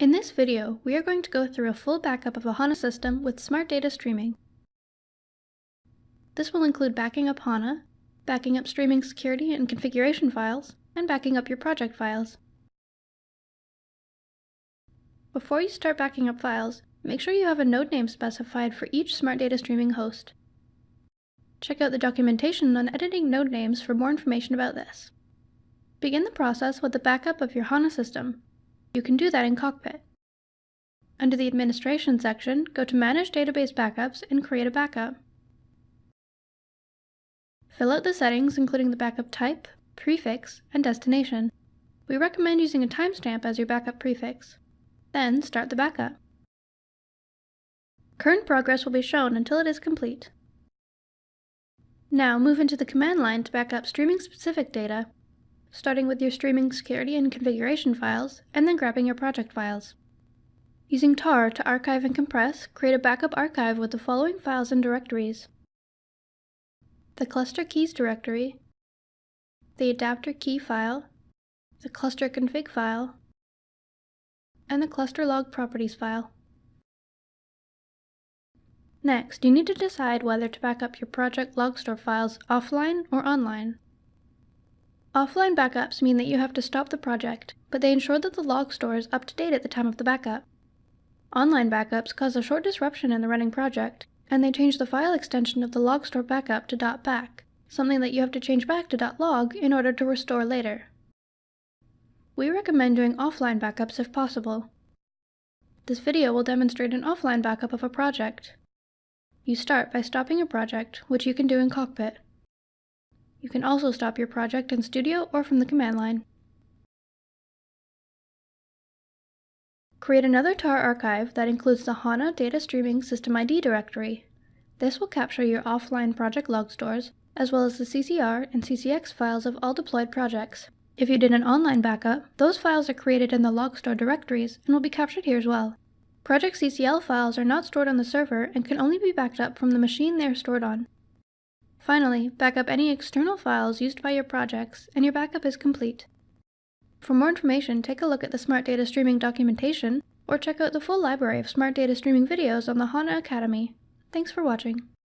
In this video, we are going to go through a full backup of a HANA system with Smart Data Streaming. This will include backing up HANA, backing up streaming security and configuration files, and backing up your project files. Before you start backing up files, make sure you have a node name specified for each Smart Data Streaming host. Check out the documentation on editing node names for more information about this. Begin the process with the backup of your HANA system, you can do that in Cockpit. Under the Administration section, go to Manage Database Backups and create a backup. Fill out the settings including the backup type, prefix, and destination. We recommend using a timestamp as your backup prefix. Then start the backup. Current progress will be shown until it is complete. Now move into the command line to back up streaming-specific data starting with your streaming security and configuration files, and then grabbing your project files. Using tar to archive and compress, create a backup archive with the following files and directories. The cluster keys directory, the adapter key file, the cluster config file, and the cluster log properties file. Next, you need to decide whether to back up your project logstore files offline or online. Offline backups mean that you have to stop the project, but they ensure that the log store is up to date at the time of the backup. Online backups cause a short disruption in the running project, and they change the file extension of the log store backup to .back, something that you have to change back to .log in order to restore later. We recommend doing offline backups if possible. This video will demonstrate an offline backup of a project. You start by stopping a project, which you can do in Cockpit. You can also stop your project in Studio or from the command line. Create another tar archive that includes the HANA Data Streaming System ID directory. This will capture your offline project log stores, as well as the CCR and CCX files of all deployed projects. If you did an online backup, those files are created in the log store directories and will be captured here as well. Project CCL files are not stored on the server and can only be backed up from the machine they are stored on. Finally, back up any external files used by your projects, and your backup is complete. For more information, take a look at the Smart Data Streaming documentation, or check out the full library of Smart Data Streaming videos on the HANA Academy. Thanks for watching.